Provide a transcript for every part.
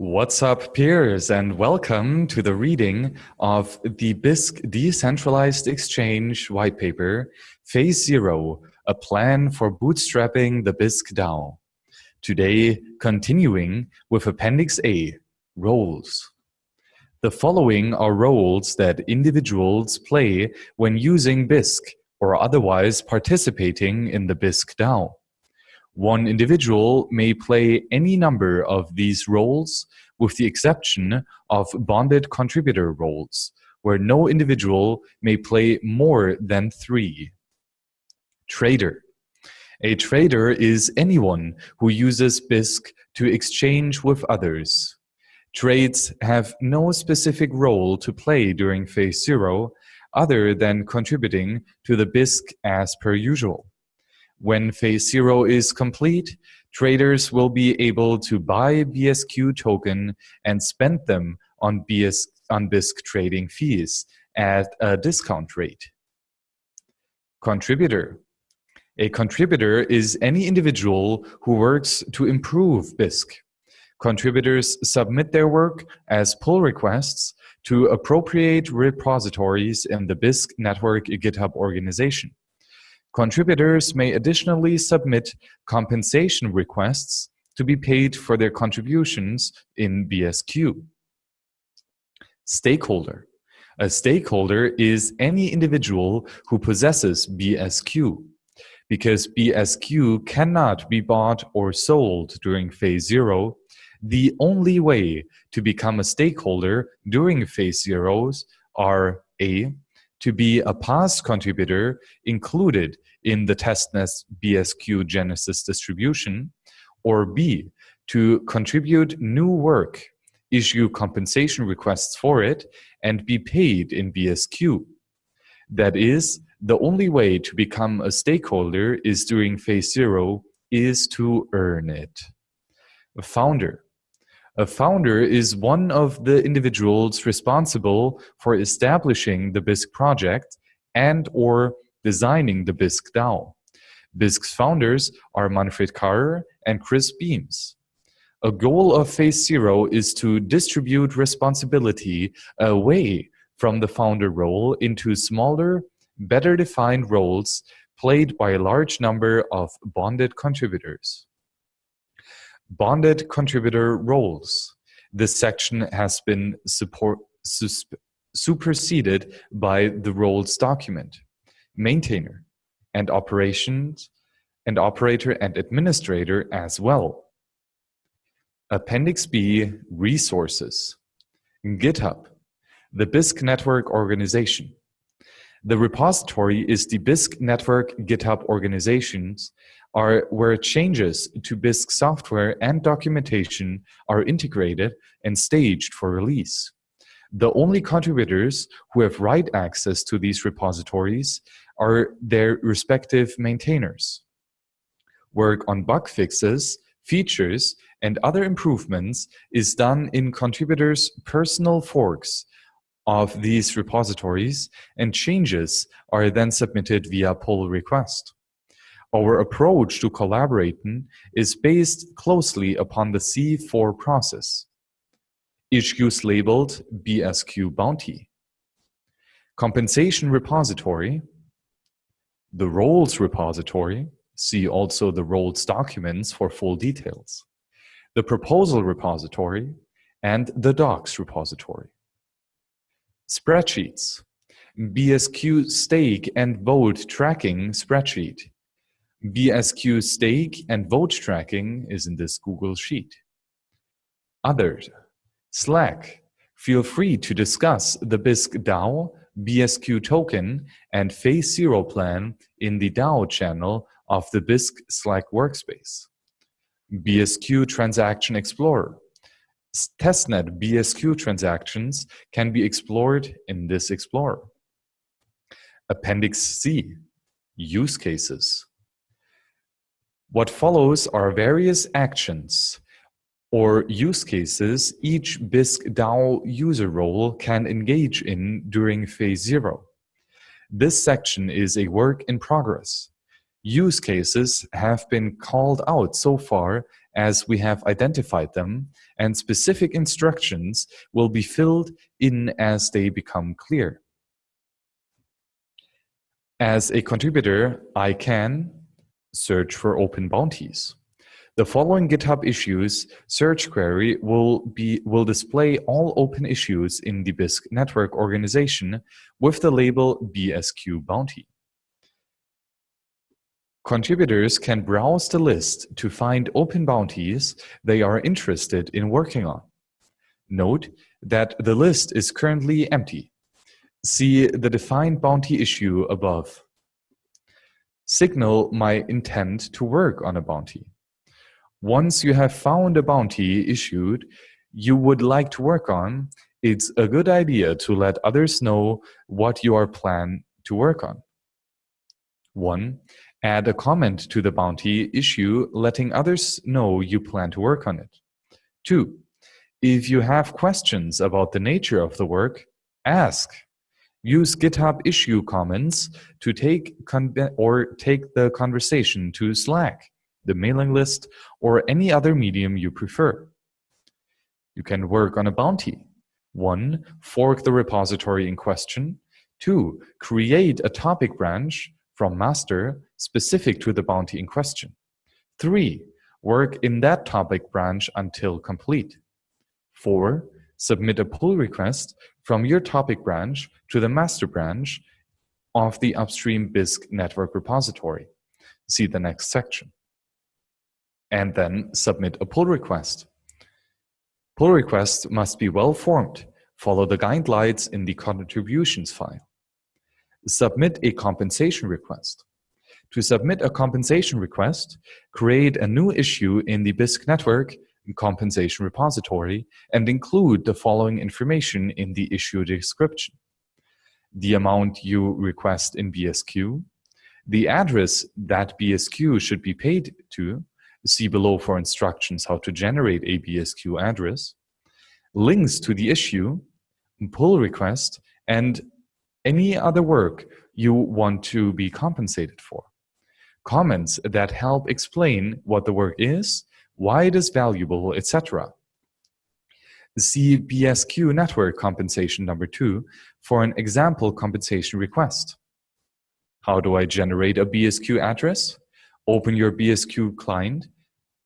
What's up, peers, and welcome to the reading of the Bisq Decentralized Exchange white paper, Phase Zero, a plan for bootstrapping the Bisq DAO. Today, continuing with Appendix A, roles. The following are roles that individuals play when using Bisq or otherwise participating in the Bisq DAO. One individual may play any number of these roles with the exception of bonded contributor roles, where no individual may play more than three. Trader. A trader is anyone who uses Bisq to exchange with others. Trades have no specific role to play during phase zero other than contributing to the Bisq as per usual. When phase zero is complete, traders will be able to buy BSQ token and spend them on, BS, on Bisq trading fees at a discount rate. Contributor. A contributor is any individual who works to improve Bisq. Contributors submit their work as pull requests to appropriate repositories in the Bisq network GitHub organization. Contributors may additionally submit compensation requests to be paid for their contributions in BSQ. Stakeholder. A stakeholder is any individual who possesses BSQ. Because BSQ cannot be bought or sold during phase zero, the only way to become a stakeholder during phase zeros are A to be a past contributor included in the testnet BSQ Genesis distribution, or B, to contribute new work, issue compensation requests for it, and be paid in BSQ. That is, the only way to become a stakeholder is during phase zero is to earn it. Founder. A founder is one of the individuals responsible for establishing the Bisq project and or designing the Bisq DAO. Bisq's founders are Manfred Karrer and Chris Beams. A goal of Phase Zero is to distribute responsibility away from the founder role into smaller, better defined roles played by a large number of bonded contributors. Bonded contributor roles. This section has been support, superseded by the roles document, maintainer, and operations, and operator and administrator as well. Appendix B, resources. GitHub, the Bisq network organization. The repository is the Bisq network GitHub organizations are where changes to Bisq software and documentation are integrated and staged for release. The only contributors who have write access to these repositories are their respective maintainers. Work on bug fixes, features, and other improvements is done in contributors' personal forks of these repositories, and changes are then submitted via pull request. Our approach to collaborating is based closely upon the C4 process. Issues labeled BSQ Bounty. Compensation repository. The roles repository. See also the roles documents for full details. The proposal repository and the docs repository. Spreadsheets. BSQ stake and vote tracking spreadsheet. BSQ stake and vote tracking is in this Google Sheet. Others, Slack, feel free to discuss the Bisq DAO, BSQ token, and Phase Zero plan in the DAO channel of the Bisq Slack workspace. BSQ Transaction Explorer. Testnet BSQ transactions can be explored in this Explorer. Appendix C, Use Cases. What follows are various actions or use cases each Bisq DAO user role can engage in during phase zero. This section is a work in progress. Use cases have been called out so far as we have identified them, and specific instructions will be filled in as they become clear. As a contributor, I can search for open bounties. The following GitHub issues search query will, be, will display all open issues in the Bisq network organization with the label BSQ bounty. Contributors can browse the list to find open bounties they are interested in working on. Note that the list is currently empty. See the defined bounty issue above. Signal my intent to work on a bounty. Once you have found a bounty issued you would like to work on, it's a good idea to let others know what you are planning to work on. 1. Add a comment to the bounty issue letting others know you plan to work on it. 2. If you have questions about the nature of the work, ask. Use GitHub issue comments to take or take the conversation to Slack the mailing list, or any other medium you prefer. You can work on a bounty. 1. Fork the repository in question. 2. Create a topic branch from master specific to the bounty in question. 3. Work in that topic branch until complete. 4. Submit a pull request from your topic branch to the master branch of the upstream Bisq network repository. See the next section and then submit a pull request. Pull requests must be well formed. Follow the guidelines in the contributions file. Submit a compensation request. To submit a compensation request, create a new issue in the Bisq network compensation repository and include the following information in the issue description. The amount you request in BSQ, the address that BSQ should be paid to, See below for instructions how to generate a BSQ address, links to the issue, pull request, and any other work you want to be compensated for. Comments that help explain what the work is, why it is valuable, etc. See BSQ network compensation number two for an example compensation request. How do I generate a BSQ address? Open your BSQ client,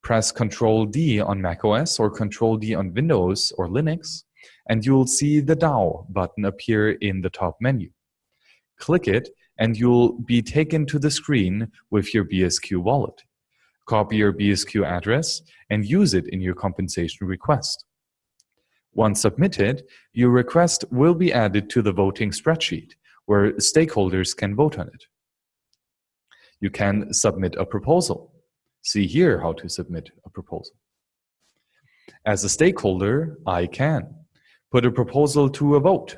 press Control D on macOS or Control D on Windows or Linux, and you'll see the DAO button appear in the top menu. Click it and you'll be taken to the screen with your BSQ wallet. Copy your BSQ address and use it in your compensation request. Once submitted, your request will be added to the voting spreadsheet, where stakeholders can vote on it. You can submit a proposal. See here how to submit a proposal. As a stakeholder, I can put a proposal to a vote.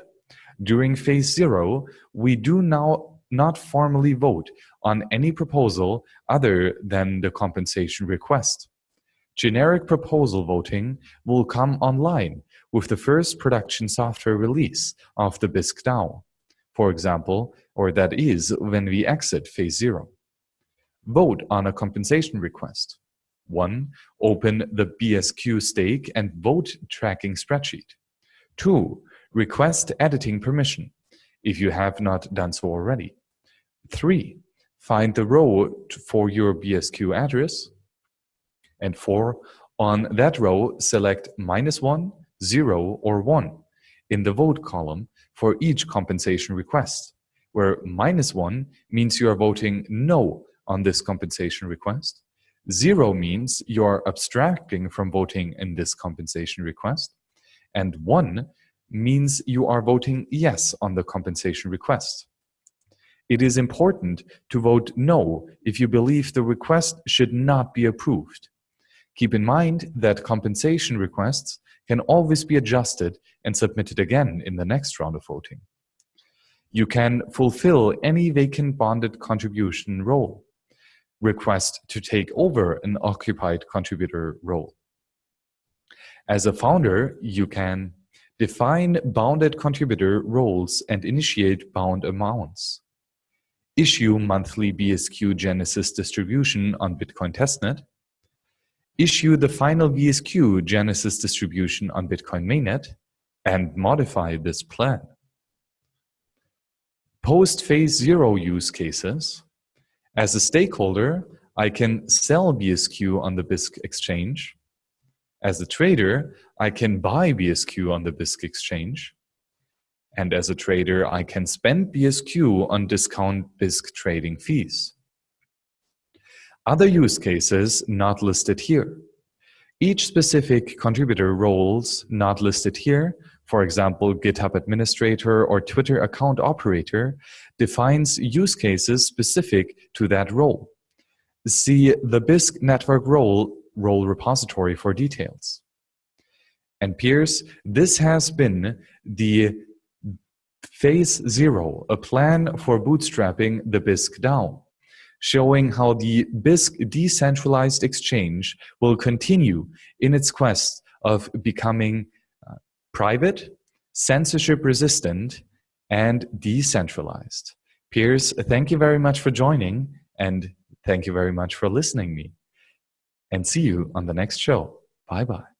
During phase zero, we do now not formally vote on any proposal other than the compensation request. Generic proposal voting will come online with the first production software release of the Bisq DAO, for example, or that is when we exit phase zero. Vote on a compensation request. 1. Open the BSQ stake and vote tracking spreadsheet. 2. Request editing permission, if you have not done so already. 3. Find the row for your BSQ address. And 4. On that row, select minus 1, 0, or 1 in the vote column for each compensation request, where minus 1 means you are voting no on this compensation request. Zero means you're abstracting from voting in this compensation request. And one means you are voting yes on the compensation request. It is important to vote no if you believe the request should not be approved. Keep in mind that compensation requests can always be adjusted and submitted again in the next round of voting. You can fulfill any vacant bonded contribution role request to take over an occupied contributor role. As a founder, you can define bounded contributor roles and initiate bound amounts, issue monthly BSQ Genesis distribution on Bitcoin testnet, issue the final BSQ Genesis distribution on Bitcoin mainnet, and modify this plan. Post phase zero use cases. As a stakeholder, I can sell BSQ on the Bisq exchange. As a trader, I can buy BSQ on the Bisq exchange. And as a trader, I can spend BSQ on discount Bisq trading fees. Other use cases not listed here. Each specific contributor roles not listed here, for example, GitHub administrator or Twitter account operator, defines use cases specific to that role. See the Bisq network role role repository for details. And peers, this has been the Phase Zero, a plan for bootstrapping the Bisq DAO, showing how the Bisq decentralized exchange will continue in its quest of becoming uh, private, censorship resistant, and decentralized. Peers, thank you very much for joining and thank you very much for listening me. And see you on the next show. Bye bye.